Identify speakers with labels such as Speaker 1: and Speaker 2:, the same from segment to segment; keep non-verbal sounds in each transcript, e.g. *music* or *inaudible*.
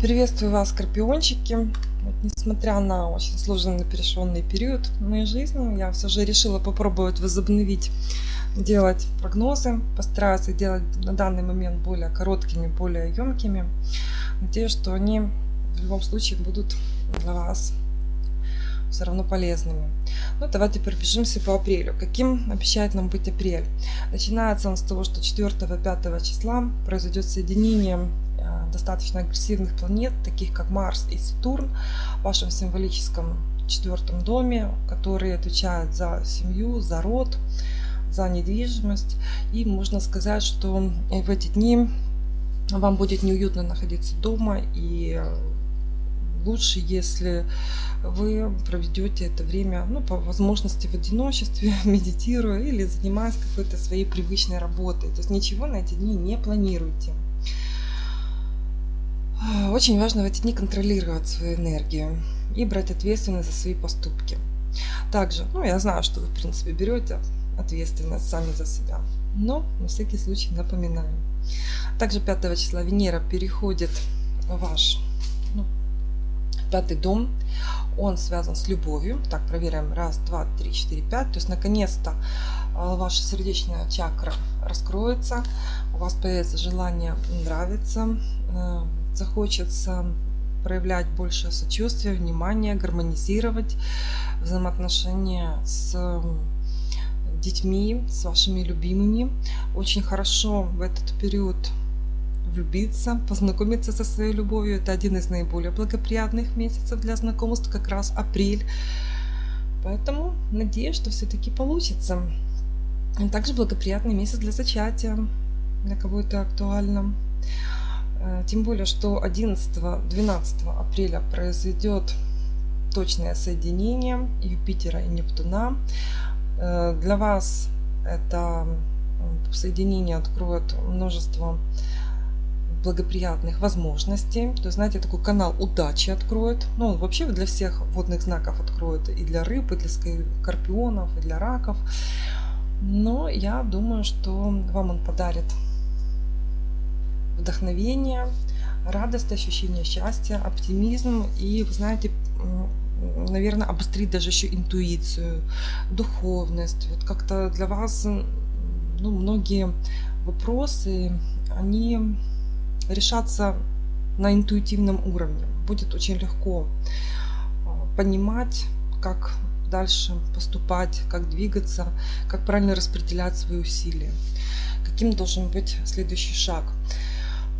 Speaker 1: Приветствую вас, скорпиончики. Вот, несмотря на очень сложный напряженный период в моей жизни, я все же решила попробовать возобновить делать прогнозы. Постараюсь их делать на данный момент более короткими, более емкими. Надеюсь, что они в любом случае будут для вас все равно полезными. Ну, давайте пробежимся по апрелю. Каким обещает нам быть апрель? Начинается он с того, что 4-5 числа произойдет соединение достаточно агрессивных планет, таких как Марс и Сатурн, в вашем символическом четвертом доме, которые отвечают за семью, за род, за недвижимость. И можно сказать, что в эти дни вам будет неуютно находиться дома и лучше, если вы проведете это время, ну, по возможности в одиночестве, *laughs* медитируя или занимаясь какой-то своей привычной работой. То есть ничего на эти дни не планируйте. Очень важно в эти дни контролировать свою энергию и брать ответственность за свои поступки. Также, ну, я знаю, что вы, в принципе, берете ответственность сами за себя, но на всякий случай напоминаю. Также 5 числа Венера переходит в ваш ну, пятый дом. Он связан с любовью. Так, проверяем. Раз, два, три, четыре, пять. То есть, наконец-то а, ваша сердечная чакра раскроется. У вас появится желание нравиться, э, захочется проявлять больше сочувствия, внимания, гармонизировать взаимоотношения с детьми, с вашими любимыми. Очень хорошо в этот период влюбиться, познакомиться со своей любовью. Это один из наиболее благоприятных месяцев для знакомств, как раз апрель. Поэтому надеюсь, что все-таки получится. Также благоприятный месяц для зачатия, для кого это актуально. Э, тем более, что 11-12 апреля произойдет точное соединение Юпитера и Нептуна. Э, для вас это соединение откроет множество благоприятных возможностей. То есть, знаете, такой канал удачи откроет. Ну, он вообще для всех водных знаков откроет. И для рыб, и для скорпионов, и для раков. Но я думаю, что вам он подарит вдохновение, радость, ощущение счастья, оптимизм и, вы знаете, наверное, обострить даже еще интуицию, духовность. Вот как-то для вас ну, многие вопросы, они решатся на интуитивном уровне. Будет очень легко а, понимать, как дальше поступать, как двигаться, как правильно распределять свои усилия, каким должен быть следующий шаг.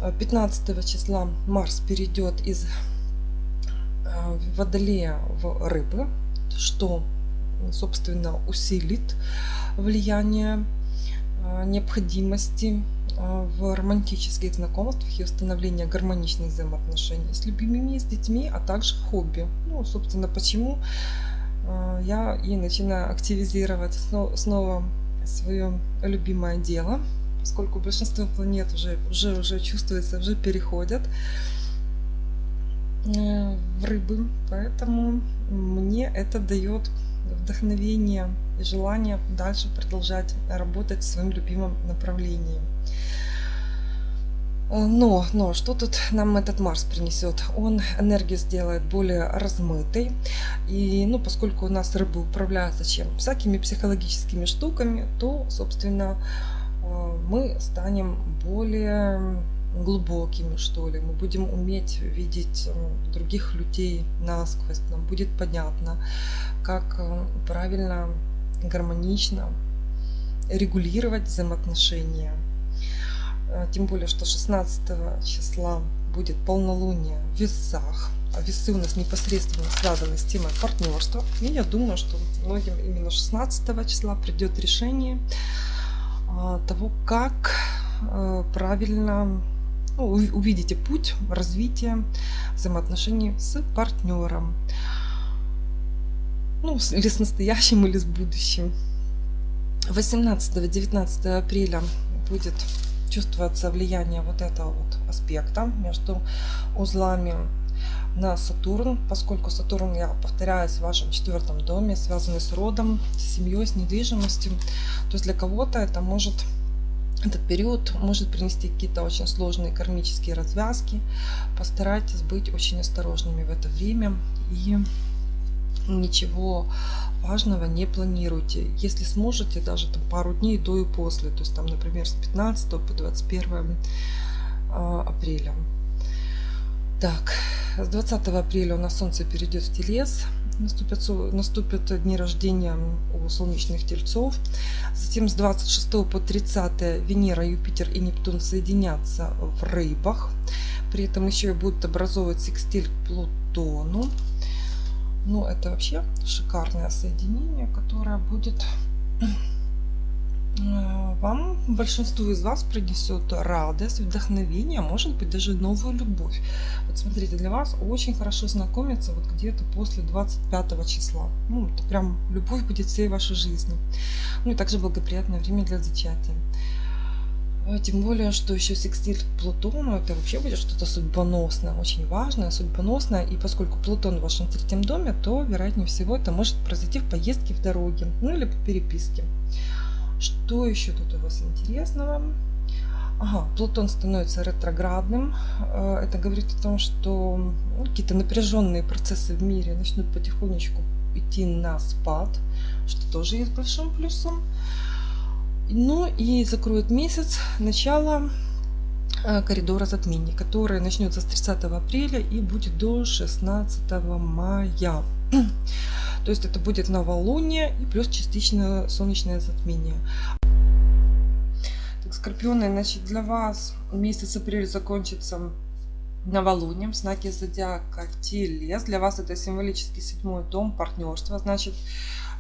Speaker 1: 15 числа Марс перейдет из э, Водолея в Рыбы, что, собственно, усилит влияние э, необходимости э, в романтических знакомствах и установления гармоничных взаимоотношений с любимыми, с детьми, а также хобби. Ну, собственно, почему я и начинаю активизировать снова свое любимое дело – поскольку большинство планет уже, уже, уже чувствуется, уже переходят э, в рыбы. Поэтому мне это дает вдохновение и желание дальше продолжать работать в своем любимом направлении. Э, но, но, что тут нам этот Марс принесет? Он энергию сделает более размытой. И, ну, поскольку у нас рыбы управляются чем? Всякими психологическими штуками, то, собственно, мы станем более глубокими, что ли. Мы будем уметь видеть э, других людей насквозь. Нам будет понятно, как э, правильно, гармонично регулировать взаимоотношения. Тем более, что 16 числа будет полнолуние в весах. А весы у нас непосредственно связаны с темой партнерства. И я думаю, что многим именно 16 числа придет решение а, того, как э, правильно ну, увидите путь развития взаимоотношений с партнером. Ну, или с настоящим, или с будущим. 18-19 апреля будет чувствоваться влияние вот этого вот аспекта между узлами на Сатурн, поскольку Сатурн, я повторяюсь, в вашем четвертом доме, связанный с родом, с семьей, с недвижимостью. То есть для кого-то это может этот период может принести какие-то очень сложные кармические развязки. Постарайтесь быть очень осторожными в это время и ничего важного не планируйте. Если сможете, даже там пару дней до и после, то есть там, например, с 15 по 21 а, апреля. Так, с 20 апреля у нас Солнце перейдет в Телец, наступят, наступят дни рождения у солнечных тельцов. Затем с 26 по 30 Венера, Юпитер и Нептун соединятся в рыбах. При этом еще и будут образовывать секстиль к Плутону. Ну, это вообще шикарное соединение, которое будет вам, большинству из вас принесет радость, вдохновение, а может быть даже новую любовь. Вот смотрите, для вас очень хорошо знакомиться вот где-то после 25 числа. Ну, это прям любовь будет всей вашей жизни. Ну и также благоприятное время для зачатия. А, тем более, что еще секстиль к Плутону, это вообще будет что-то судьбоносное, очень важное, судьбоносное. И поскольку Плутон в вашем третьем доме, то, вероятнее всего, это может произойти в поездке в дороге, ну или по переписке. Что еще тут у вас интересного? Ага, Плутон становится ретроградным. А, это говорит о том, что ну, какие-то напряженные процессы в мире начнут потихонечку идти на спад, что тоже есть большим плюсом. Ну и закроет месяц начало э, коридора затмений, который начнется с 30 апреля и будет до 16 мая. То есть это будет новолуние и плюс частично солнечное затмение. Так, скорпионы, значит, для вас месяц апрель закончится новолунием, знаки зодиака Телес. Для вас это символический седьмой дом партнерства. Значит,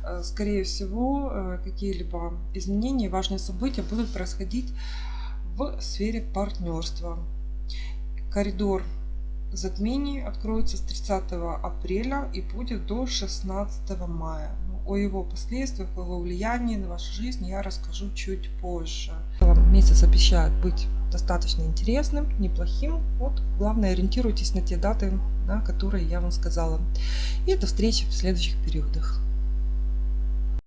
Speaker 1: Э, скорее всего, э, какие-либо изменения, важные события будут происходить в сфере партнерства. Коридор затмений откроется с 30 апреля и будет до 16 мая. Ну, о его последствиях, о его влиянии на вашу жизнь я расскажу чуть позже. Месяц обещает быть достаточно интересным, неплохим. Вот, главное, ориентируйтесь на те даты, на которые я вам сказала. И до встречи в следующих периодах.